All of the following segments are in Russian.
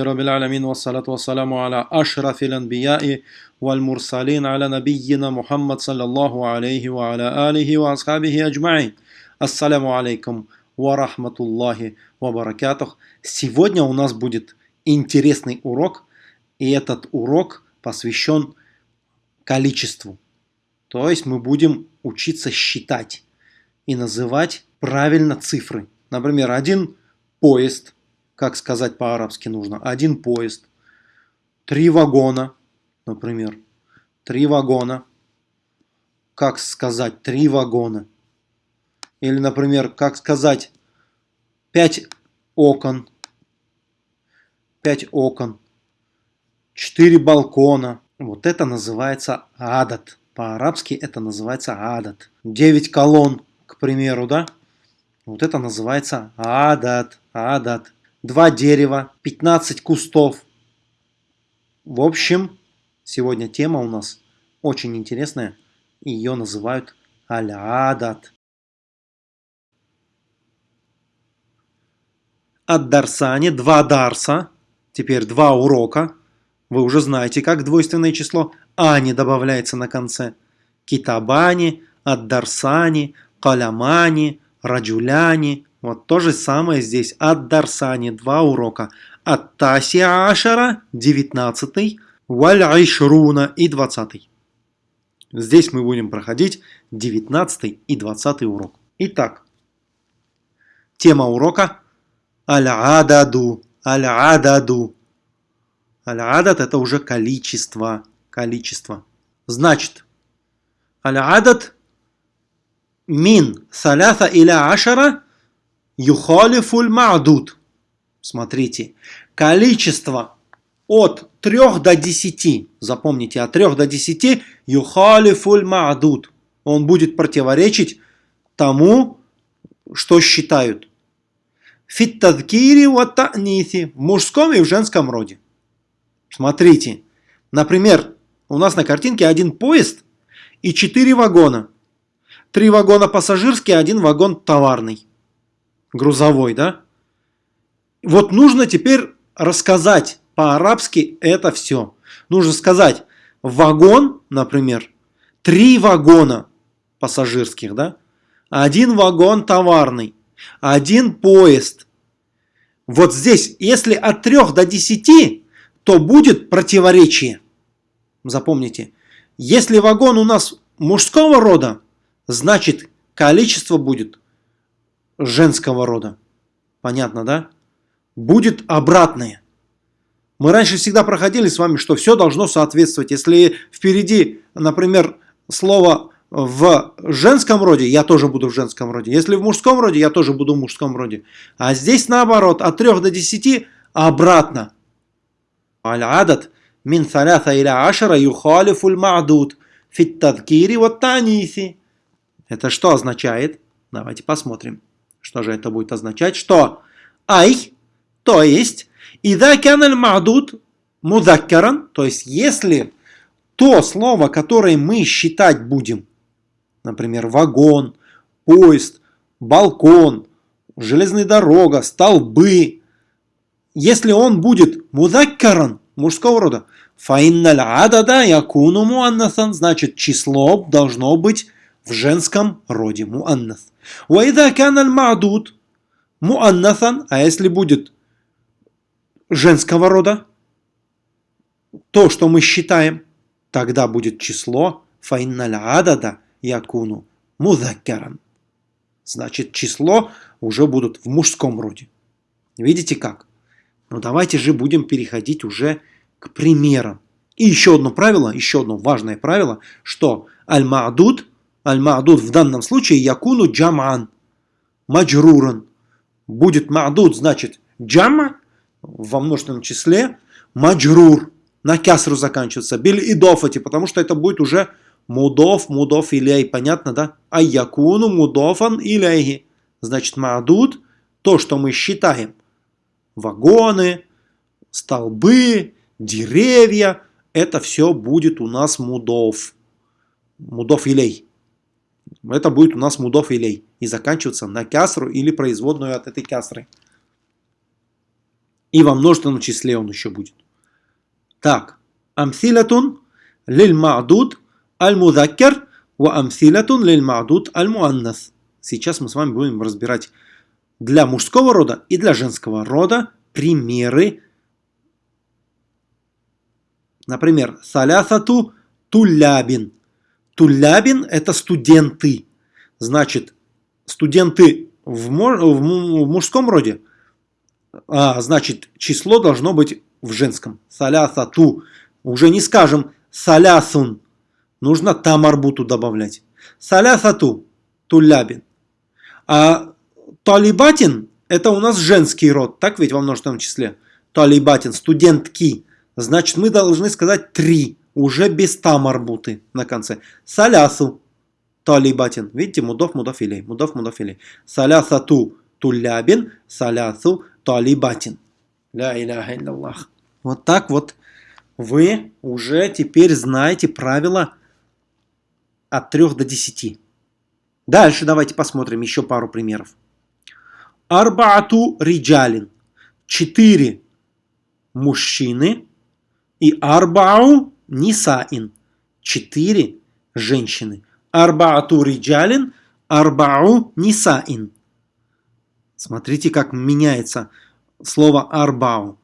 رب العالمين والصلاة والسلام على أشرف الأنبياء والمرسلين على نبينا محمد صلى الله عليه وعلى آله وأصحابه أجمعين Ассаляму алейкум ва рахматуллахи ва баракатух. Сегодня у нас будет интересный урок, и этот урок посвящен количеству. То есть мы будем учиться считать и называть правильно цифры. Например, один поезд – как сказать по-арабски нужно, один поезд, три вагона, например, три вагона, как сказать три вагона, или, например, как сказать пять окон, пять окон, четыре балкона, вот это называется адат. По-арабски это называется адат. Девять колонн, к примеру, да? Вот это называется адат, адат два дерева, 15 кустов. В общем, сегодня тема у нас очень интересная. Ее называют аль-адат. От Дарсани два дарса, теперь два урока. Вы уже знаете, как двойственное число ани добавляется на конце. Китабани, Ад-Дарсани, Калямани, Раджуляни, вот то же самое здесь. От Дарсани два урока. От Таси Ашара 19, Валь Айшруна и 20. Здесь мы будем проходить 19 и 20 урок. Итак, тема урока Аль-Ададу. Аль-Ададу. Аль-Адад это уже количество. Количество. Значит, Аль-Адад мин саляса иля ашара Юхалифуль мa'дуд. Смотрите, количество от 3 до 10, запомните, от 3 до 10 юхалифуль мa'дуд. Он будет противоречить тому, что считают. Фиттадкири вот в мужском и в женском роде. Смотрите, например, у нас на картинке один поезд и 4 вагона. Три вагона пассажирские, один вагон товарный грузовой, да? Вот нужно теперь рассказать по-арабски это все. Нужно сказать вагон, например, три вагона пассажирских, да? Один вагон товарный, один поезд. Вот здесь, если от 3 до 10, то будет противоречие. Запомните, если вагон у нас мужского рода, значит количество будет женского рода. Понятно, да? Будет обратное. Мы раньше всегда проходили с вами, что все должно соответствовать. Если впереди, например, слово в женском роде, я тоже буду в женском роде. Если в мужском роде, я тоже буду в мужском роде. А здесь наоборот, от 3 до 10 обратно. العدد من ثلاثة إلى عشرة يخالف المعدود في التذكير. Это что означает? Давайте посмотрим. Что же это будет означать? Что ай, то есть, إذا كان المعدود мудаккаран, то есть, если то слово, которое мы считать будем, например, вагон, поезд, балкон, железная дорога, столбы, если он будет мудаккаран, мужского рода, фаинналь адада якуну муаннасан, значит число должно быть в женском роде муаннас. Уайда каналь маадуд муаннасан, а если будет женского рода, то, что мы считаем, тогда будет число файналь адада якуну музаккаран. Значит, число уже будут в мужском роде. Видите как? Но давайте же будем переходить уже к примерам. И еще одно правило, еще одно важное правило, что аль-маадуд Аль-Ма'дуд в данном случае якуну джам'ан, маджруран. Будет ма'дуд, значит джама во множественном числе, маджрур, на кясру заканчивается, биль идофати, потому что это будет уже мудов, мудов илей, понятно, да? А якуну мудофан илейхи. Значит, ма'дуд, то, что мы считаем, вагоны, столбы, деревья, это все будет у нас мудов. Мудов илей. Это будет у нас мудов илей. И заканчиваться на кясру или производную от этой кясры. И во множественном числе он еще будет. Так, амсилатун лиль мa'дуд аль-мудаккар ва амсилатун лиль мa'дуд аль-муаннас. Сейчас мы с вами будем разбирать для мужского рода и для женского рода примеры. Например, салясату тулябин. Тулябин – это студенты. Значит, студенты в, мужском роде, а, значит, число должно быть в женском. Салясату. Уже не скажем салясун. Нужно тамарбуту добавлять. Салясату тулябин. А талибатин – это у нас женский род, так ведь во множественном числе? Талибатин, студентки. Значит, мы должны сказать три, уже без тамарбуты на конце. Салясу талибатин. Видите, мудов, мудофилей, мудов, мудофилей. Салясату тулябин, салясу талибатин. Ля иляха илляллах. Вот так вот вы уже теперь знаете правила от 3 до 10. Дальше давайте посмотрим еще пару примеров. Арбаату риджалин. Четыре мужчины и арбау нисаин. Четыре женщины. Арбаату риджалин, арбау нисаин. Смотрите, как меняется слово арбау.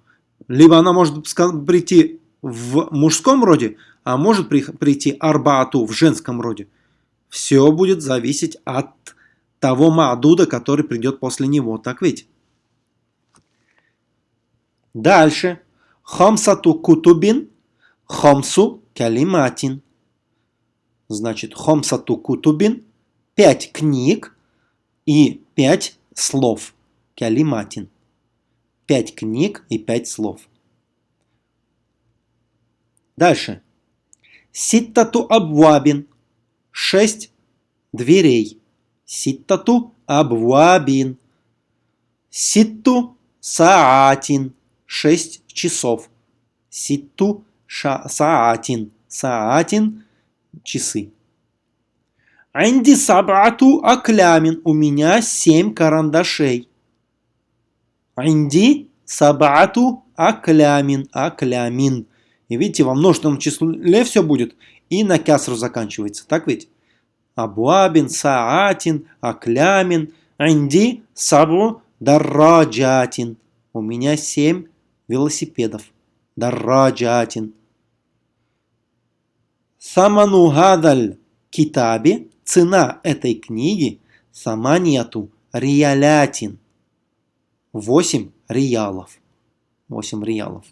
Либо она может прийти в мужском роде, а может прийти арбаату в женском роде. Все будет зависеть от того маадуда, который придет после него. Так ведь? Дальше. Хамсату кутубин, хамсу калиматин. Значит, хамсату кутубин, пять книг и пять слов. Калиматин. Пять книг и пять слов. Дальше. Ситтату абвабин. Шесть дверей. Ситтату абвабин. Ситту саатин. Шесть часов. Ситту саатин. Саатин – часы. Анди сабату аклямин. У меня семь карандашей. Анди сабату аклямин. Аклямин. И видите, во множественном числе все будет. И на кясру заканчивается. Так ведь? Абуабин, Саатин, Аклямин, Анди, Сабу, Дарраджатин. У меня семь велосипедов. Дарраджатин. Саману гадаль китаби. Цена этой книги саманияту риалятин. Восемь риалов. Восемь риалов.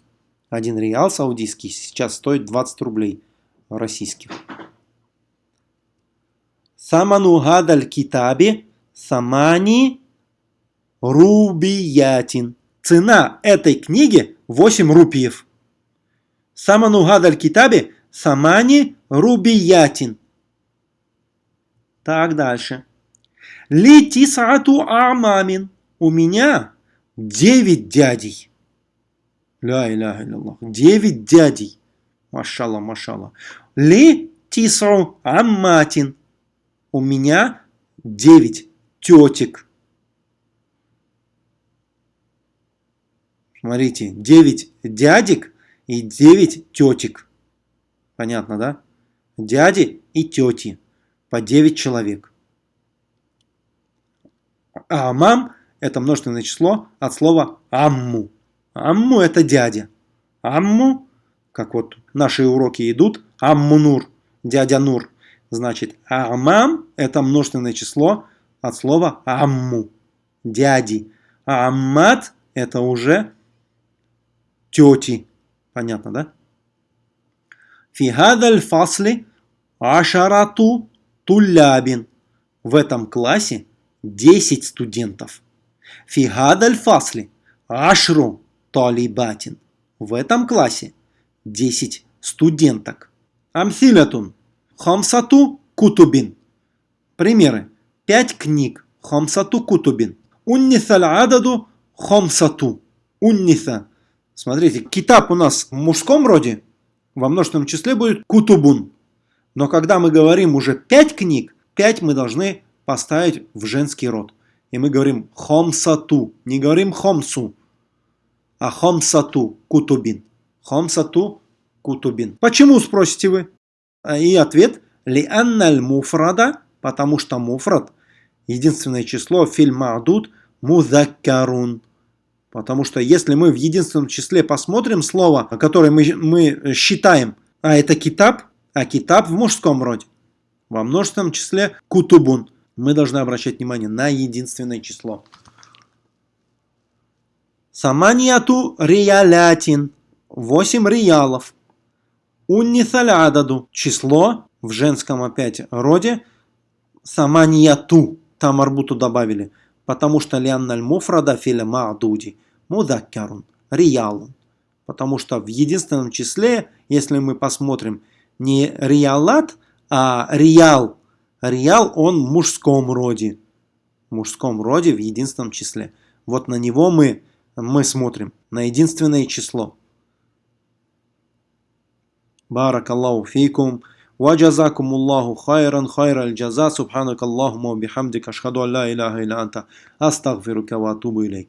Один реал саудийский сейчас стоит 20 рублей российских. Саману гадаль китаби самани рубиятин. Цена этой книги 8 рупиев. Саману гадаль китаби самани рубиятин. Так, дальше. Ли тисату амамин. У меня 9 дядей. Ля иляха илляллах. Девять дядей. Машалла, машалла. Ли тисру амматин. У меня девять тетек. Смотрите, девять дядек и девять тетек. Понятно, да? Дяди и тети. По девять человек. А мам это множественное число от слова амму. Амму это дядя. Амму, как вот наши уроки идут, Амму Нур, дядя Нур. Значит, Амам это множественное число от слова Амму, дяди. А Аммат это уже тети. Понятно, да? Фигадаль фасли ашарату тулябин. В этом классе 10 студентов. Фигадаль фасли ашру талибатин. В этом классе 10 студенток. Амсилятун. Хамсату кутубин. Примеры. 5 книг. Хамсату кутубин. Унниса ададу хамсату. Унниса. Смотрите, китаб у нас в мужском роде, во множественном числе будет кутубун. Но когда мы говорим уже 5 книг, 5 мы должны поставить в женский род. И мы говорим хомсату, не говорим хомсу. а хомсату кутубин. Хомсату кутубин. Почему, спросите вы? И ответ ли анналь муфрада, потому что муфрад, единственное число, фильм мадуд, музаккарун. Потому что если мы в единственном числе посмотрим слово, которое мы, мы считаем, а это китаб, а китаб в мужском роде, во множественном числе кутубун, мы должны обращать внимание на единственное число. Саманияту риялятин. 8 риялов. Уннисаль ададу. Число в женском опять роде. Саманияту. Там арбуту добавили. Потому что лианналь муфрада филя маадуди Мудаккарун. Риялун. Потому что в единственном числе, если мы посмотрим, не риалат, а риал. Риал он в мужском роде. В мужском роде в единственном числе. Вот на него мы мы смотрим на единственное число. بارك الله فيكم وجزاكم الله خيرا خير الجزاء سبحانك اللهم وبحمدك أشهد أن لا إله إلا أنت أستغفرك وأتوب إليك